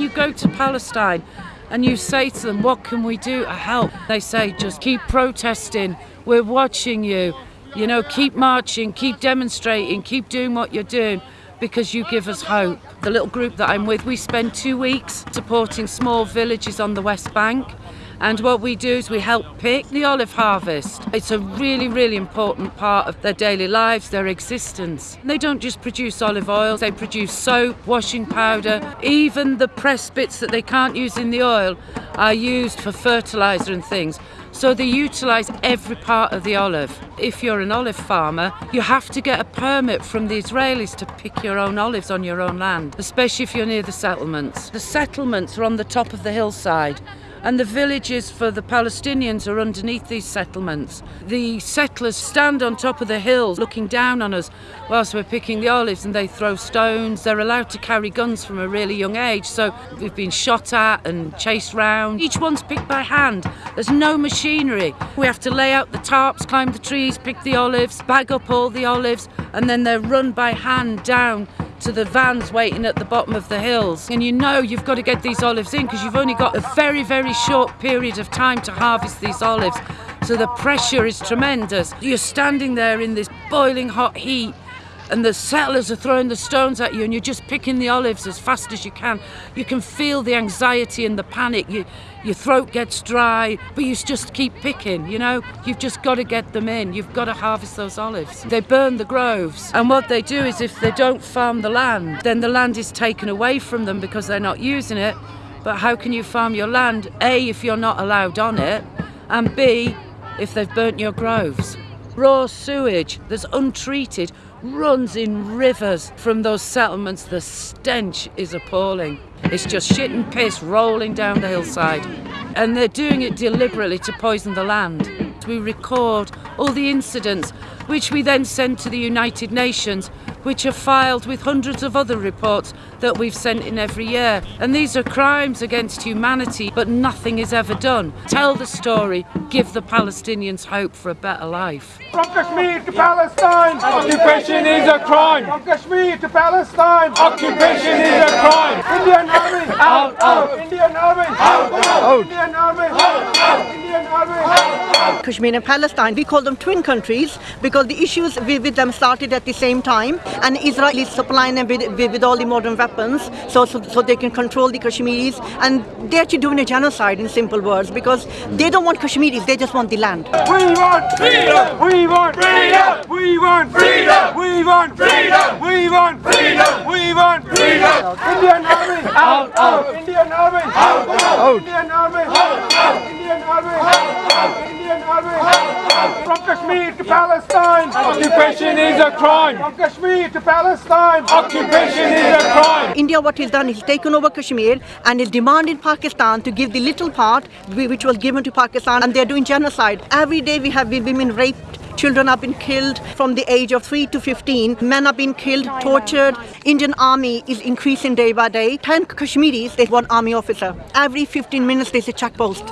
you go to Palestine and you say to them, What can we do to help? They say, Just keep protesting. We're watching you. You know, keep marching, keep demonstrating, keep doing what you're doing because you give us hope. The little group that I'm with, we spend two weeks supporting small villages on the West Bank. And what we do is we help pick the olive harvest. It's a really, really important part of their daily lives, their existence. They don't just produce olive oil, they produce soap, washing powder, even the pressed bits that they can't use in the oil are used for fertilizer and things. So they utilise every part of the olive. If you're an olive farmer, you have to get a permit from the Israelis to pick your own olives on your own land, especially if you're near the settlements. The settlements are on the top of the hillside and the villages for the Palestinians are underneath these settlements. The settlers stand on top of the hills looking down on us whilst we're picking the olives and they throw stones. They're allowed to carry guns from a really young age, so we've been shot at and chased round. Each one's picked by hand. There's no machinery. We have to lay out the tarps, climb the trees, pick the olives, bag up all the olives, and then they're run by hand down to the vans waiting at the bottom of the hills. And you know you've got to get these olives in because you've only got a very, very short period of time to harvest these olives. So the pressure is tremendous. You're standing there in this boiling hot heat and the settlers are throwing the stones at you and you're just picking the olives as fast as you can. You can feel the anxiety and the panic. You, your throat gets dry, but you just keep picking, you know? You've just got to get them in. You've got to harvest those olives. They burn the groves. And what they do is if they don't farm the land, then the land is taken away from them because they're not using it. But how can you farm your land? A, if you're not allowed on it, and B, if they've burnt your groves. Raw sewage that's untreated runs in rivers from those settlements. The stench is appalling. It's just shit and piss rolling down the hillside. And they're doing it deliberately to poison the land. We record all the incidents, which we then send to the United Nations, which are filed with hundreds of other reports that we've sent in every year. And these are crimes against humanity, but nothing is ever done. Tell the story, give the Palestinians hope for a better life. From Kashmir to Palestine, occupation is a crime. From Kashmir to Palestine, occupation is a crime. Indian Army, out, out. Indian Army, out, out. Indian Army, out, out. Indian Army, out, out. Kashmir and Palestine, we call them twin countries because the issues with them started at the same time and Israel is supplying them with, with, with all the modern weapons so, so, so they can control the Kashmiris and they're actually doing a genocide in simple words because they don't want Kashmiris, they just want the land. We want freedom! We want freedom! We want freedom! We want freedom! We want freedom! We want freedom! Indian Army! Out! Out! Indian Army! Out! Out! Indian Army! Out! Out! Indian Army! Out! Out! Indian Army! Out! Out! From Kashmir to Palestine! Occupation is a crime! From Kashmir to Palestine! Occupation is a crime! India, what he's done, he's taken over Kashmir and is demanding Pakistan to give the little part which was given to Pakistan and they're doing genocide. Every day we have women raped Children have been killed from the age of 3 to 15. Men have been killed, tortured. Indian army is increasing day by day. 10 Kashmiris, there's one army officer. Every 15 minutes there's a checkpost.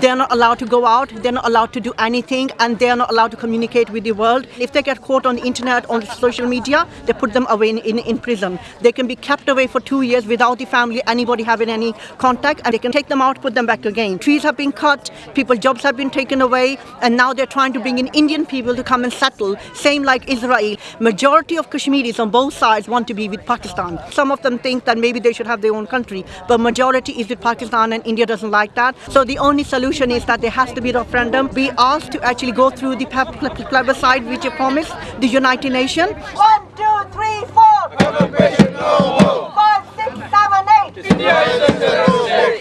They're not allowed to go out. They're not allowed to do anything and they're not allowed to communicate with the world. If they get caught on the internet, on social media, they put them away in, in, in prison. They can be kept away for two years without the family, anybody having any contact and they can take them out, put them back again. Trees have been cut, people's jobs have been taken away and now they're trying to bring in Indian people to come and settle, same like Israel. Majority of Kashmiris on both sides want to be with Pakistan. Some of them think that maybe they should have their own country, but majority is with Pakistan and India doesn't like that. So the only solution is that there has to be a referendum. We asked to actually go through the plebiscite which you promised, the United Nations. One, two, three, four. Five, six, seven, eight.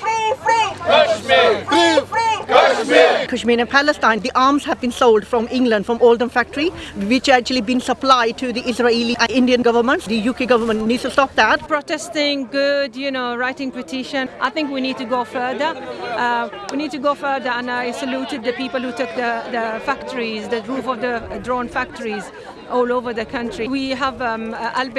Free, free. Kashmir. Free, free. Kashmir. And Palestine, the arms have been sold from England, from Oldham factory, which actually been supplied to the Israeli and Indian governments. The UK government needs to stop that. Protesting, good, you know, writing petition. I think we need to go further. Uh, we need to go further, and I saluted the people who took the, the factories, the roof of the drone factories. All over the country. We have um,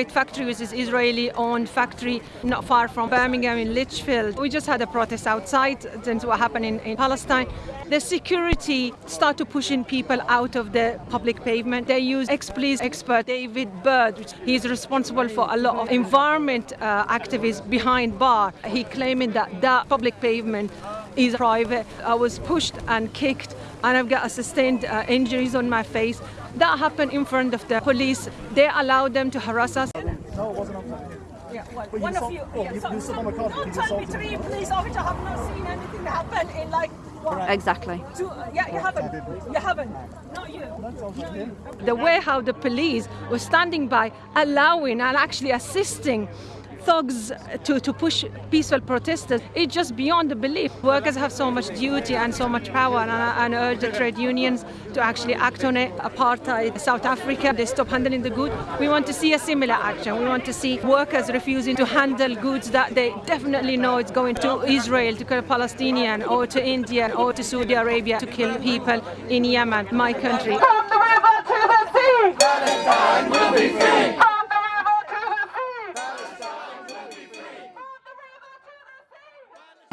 factory, which is Israeli-owned factory not far from Birmingham in Lichfield. We just had a protest outside since what happened in, in Palestine. The security start to pushing people out of the public pavement. They use ex-police expert David Bird. He's responsible for a lot of environment uh, activists behind bar. He claiming that that public pavement is private. I was pushed and kicked and I've got a sustained uh, injuries on my face. That happened in front of the police. They allowed them to harass us. No, it wasn't on camera. Yeah, well, But you one of saw- you. oh, yeah, you- so- you stood on the car, Don't you tell me assaulted three police officers have not seen anything happen in like what? Exactly. Two, uh, yeah, you haven't. You haven't. Not you. Not you. The way how the police was standing by, allowing and actually assisting thugs to, to push peaceful protesters, it's just beyond the belief. Workers have so much duty and so much power, and I, and urge the trade unions to actually act on it. Apartheid, South Africa, they stop handling the goods. We want to see a similar action. We want to see workers refusing to handle goods that they definitely know it's going to Israel to kill Palestinian, or to India, or to Saudi Arabia to kill people in Yemen, my country. From the river to the sea. Palestine will be free. From the river to the sea.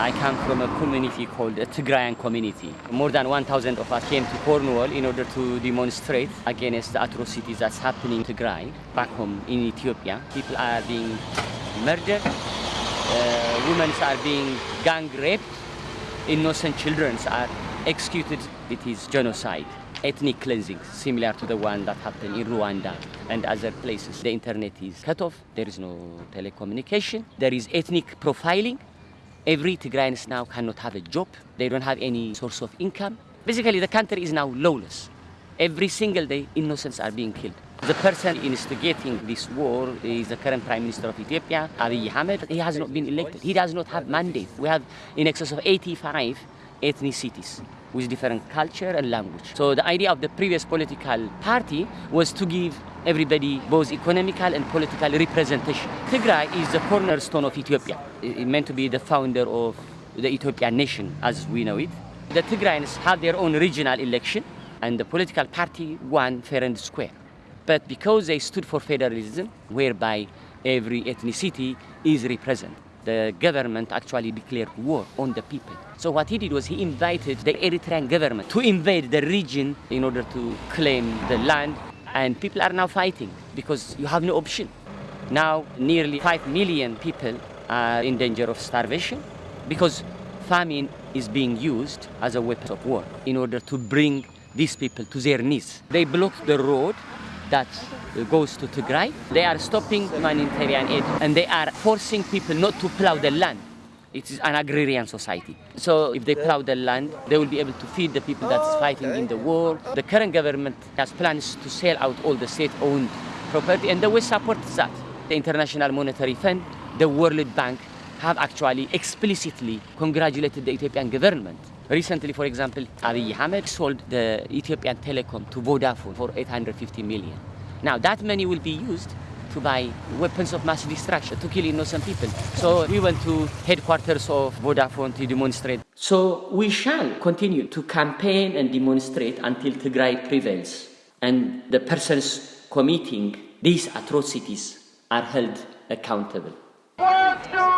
I come from a community called the Tigrayan community. More than 1,000 of us came to Cornwall in order to demonstrate against the atrocities that's happening in Tigray, back home in Ethiopia. People are being murdered, uh, women are being gang raped, innocent children are executed. It is genocide. Ethnic cleansing, similar to the one that happened in Rwanda and other places. The internet is cut off, there is no telecommunication, there is ethnic profiling, Every Tigrayans now cannot have a job. They don't have any source of income. Basically, the country is now lawless. Every single day, innocents are being killed. The person instigating this war is the current Prime Minister of Ethiopia, Abiy Ahmed. He has not been elected. He does not have mandate. We have in excess of 85 ethnicities with different culture and language. So the idea of the previous political party was to give everybody both economical and political representation. Tigray is the cornerstone of Ethiopia. It meant to be the founder of the Ethiopian nation as we know it. The Tigrayans have their own regional election and the political party won fair and square. But because they stood for federalism, whereby every ethnicity is represented, the government actually declared war on the people. So what he did was he invited the Eritrean government to invade the region in order to claim the land. And people are now fighting because you have no option. Now nearly 5 million people are in danger of starvation because famine is being used as a weapon of war in order to bring these people to their knees. They blocked the road that goes to Tigray. They are stopping humanitarian aid and they are forcing people not to plow the land. It is an agrarian society. So if they plow the land, they will be able to feed the people that's fighting in the war. The current government has plans to sell out all the state-owned property and the West supports that. The International Monetary Fund, the World Bank have actually explicitly congratulated the Ethiopian government. Recently, for example, Abiy Ahmed sold the Ethiopian Telecom to Vodafone for 850 million. Now that money will be used to buy weapons of mass destruction to kill innocent people. So we went to headquarters of Vodafone to demonstrate. So we shall continue to campaign and demonstrate until Tigray prevails and the persons committing these atrocities are held accountable. One, two,